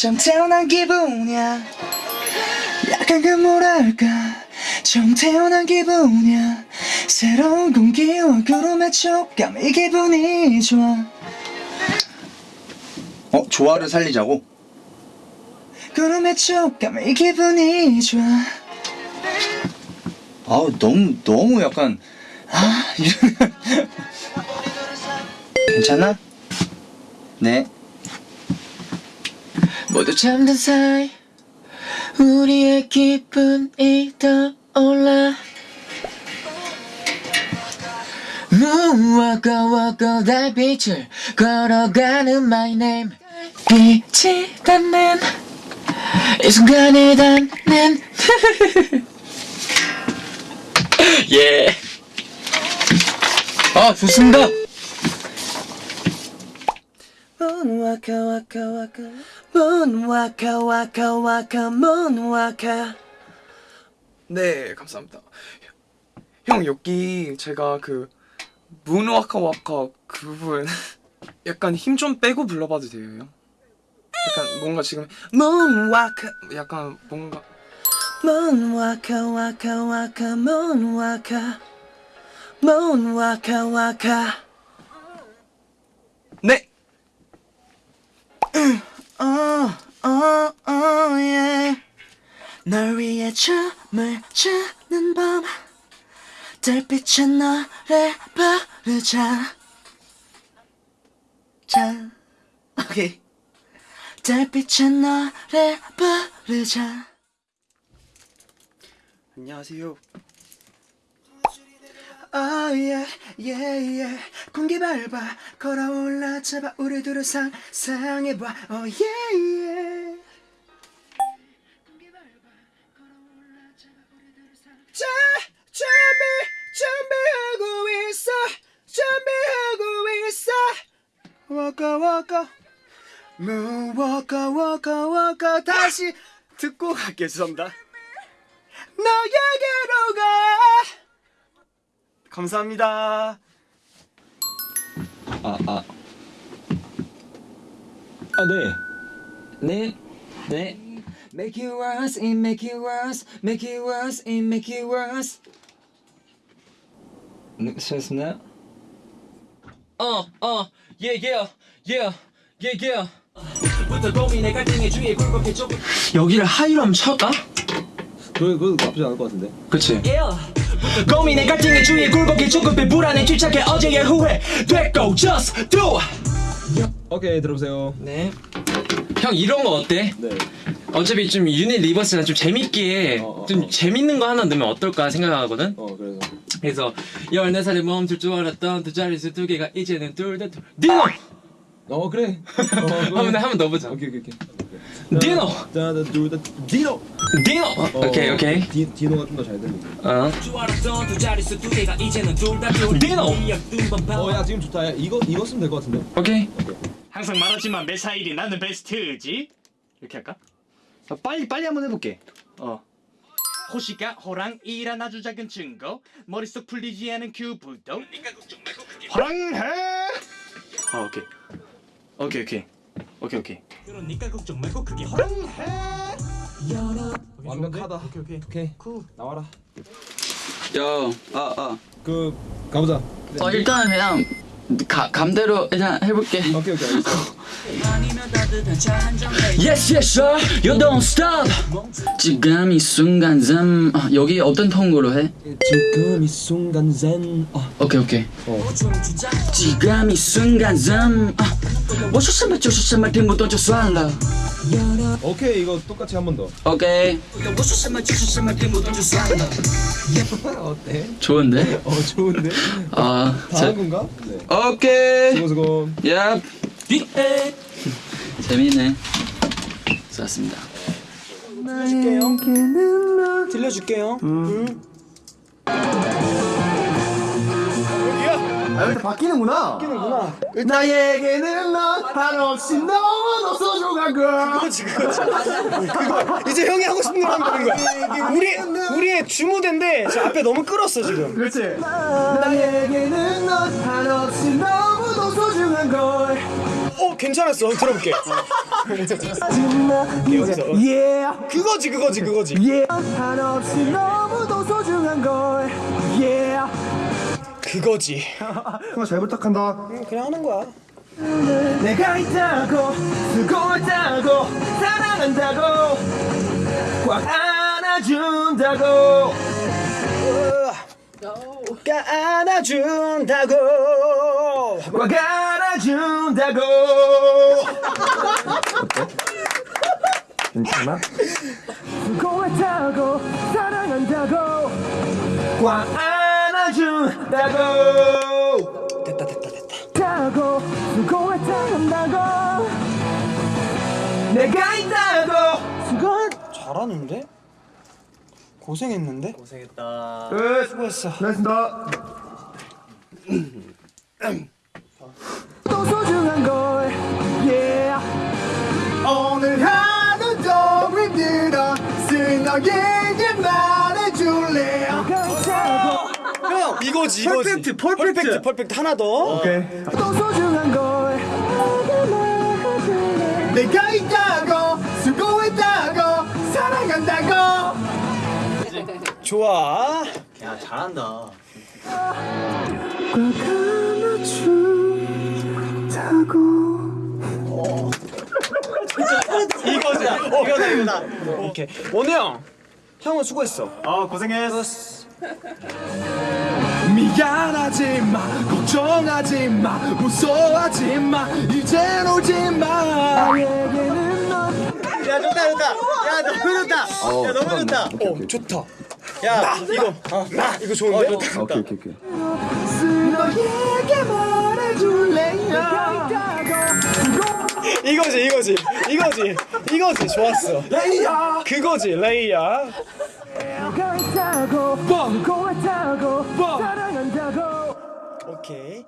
좀 태어난 기분이야. 약간 그 뭐랄까. 좀 태어난 기분이야. 새로운 공기와 구름의 촉감 이 기분이 좋아. 어 조화를 살리자고? 구름의 촉감 이 기분이 좋아. 아우 너무 너무 약간 아 이런 괜찮아? 네 모두 잠든 사이 우리의 기분이 떠올라. 무엇고 달빛을 걸어가는 my name. 빛이 닿는 이 순간에 닿는. 예. 아 좋습니다. 문와카 와카 와카 문와카 와카 와카 문와카 네, 감사합니다. 형 여기 제가 그 문와카 와카 그 부분 약간 힘 좀 빼고 불러봐도 돼요, 형? 약간 뭔가 지금 문와카 약간 뭔가 문와카 와카 와카 문와카 문와카 와카 네. 달빛에 너를 부르자. 자. 오케이. 달빛에 너를 부르자. 안녕하세요. 아예 예예. 공기 밟아 걸어올라 잡아 우리 둘을 상상해봐. 어 예예. 자 준비 준비하고 있어 준비하고 있어 와까 와까 무와까 와까 와까 다시 듣고 갈게요, 죄송합니다. 너에게로 가 감사합니다. 아, 아. 아, 네. 네. 네. Make it worse, it make it worse, make it worse, it make it worse. 네, 수고하셨습니다. 어, 어, 예, 예, 예, 예, 예. 여기를 하이로 한번 쳐까? 그, 그 나쁘지 않을 것 같은데. 그치. 고민의 갈등의 주위에 굴곡이 조급해 불안해 집착해 어제의 후회 됐고 just do 오케이, 들어보세요. 네. 형 이런 거 어때? 네. 어차피 좀 유닛 리버스나 좀 재밌게 어, 어, 좀 어. 재밌는 거 하나 넣으면 어떨까 생각하거든? 어, 그래서. 그래서 14살에 멈출 줄 알았던 두 자릿수 두 개가 이제는 둘다 둘. 디노! 어, 그래. 어, 한번 한번 넣어보자. 오케이, 오케이, 오케이. 디노! 자, 둘, 다, 디노! 디노! 어, 오케이 오케이. 디, 디노가 좀 더 잘 들리지. 어. 디노! 어, 야, 지금 좋다. 야, 이거, 이거 쓰면 될 것 같은데. 오케이. 항상 말하지만 매사일이 나는 베스트지 이렇게 할까? 아, 빨리 빨리 한번 해볼게 어 호시가 호랑이란 아주 작은 증거 머릿속 풀리지 않은 큐브도 호랑해 어 오케이 오케이 오케이 오케이 오케이 그러니까 걱정 말고 그게 허락. 완벽하다. 오케이 오케이. 오케이. 나와라. 야, 아, 아. 그, 가보자. 어, 일단 그냥 가, 감대로 일단 해볼게. 오케이, 오케이. Yes, yes, sir. You don't stop. 지금 이 순간 좀 아, 여기 어떤 톤으로 해? 지금 이 순간 zen. 어, 오케이, 오케이. 어. 지금 이 순간 좀 아, 我说什么就是什么，听不懂就算了。 오케이, 이거 똑같이 한 번 더. 오케이. 어때? 좋은데? 어, 좋은데? 아, 다 자, 한 건가? 네. 오케이. 수고, 수고. 야. 재밌네. 좋았습니다. 들려줄게요. 나에게는 넌 한없이 너무도 소중한 걸. 그거지 그거지. 그거 이제 형이 하고 싶은 하는 거야. 우리 우리의 주무대인데 저 앞에 너무 끌었어 지금. 그렇지. 나에게는 넌 한없이 너무도 소중한 걸. 어 괜찮았어 들어볼게 여기서 yeah 그거지 그거지 그거지 yeah 한없이 너무도 소중한 걸 yeah 그거지. 잘 부탁한다. 그냥 하는 거야. 내가 있다고 수고했다고 사랑한다고 꽉 안아준다고. 꽉 안아준다고. 꽉 안아준다고. 괜찮아? 수고했다고 사랑한다고. 꽉 안아 준다고 됐다 됐다 됐다. 다고 수고했다고. 내가 있다고. 수고. 잘하는데? 고생했는데? 고생했다. 끝. 수고했어. 고맙습니다. 이거지 이거지. 퍼펙트 퍼펙트. 퍼펙트 하나 더. 오케이. 또 소중한 걸 내가 있다고 수고했다고 사랑한다고. 좋아. 야 잘한다. 이거지 이거다 이거다. 오케이. 원우 형 형은 수고했어. 아 고생했어. 미안하지 마 걱정하지 마 무서워하지 마 이젠 오지 마. 나에게는 넌야 좋다 좋다. 야 너무 좋다. 야 너무 좋다. 어 좋다. 야 이거. 나 이거 좋은데? 어, 좋다. 오케이 오케이 오케이. 너에게 말해줄래요 이거지 이거지. 이거지. 이거지. 좋았어. 레이야. 그거지 레이야 있다고 뻥고 있다고 사랑한다고. 오케이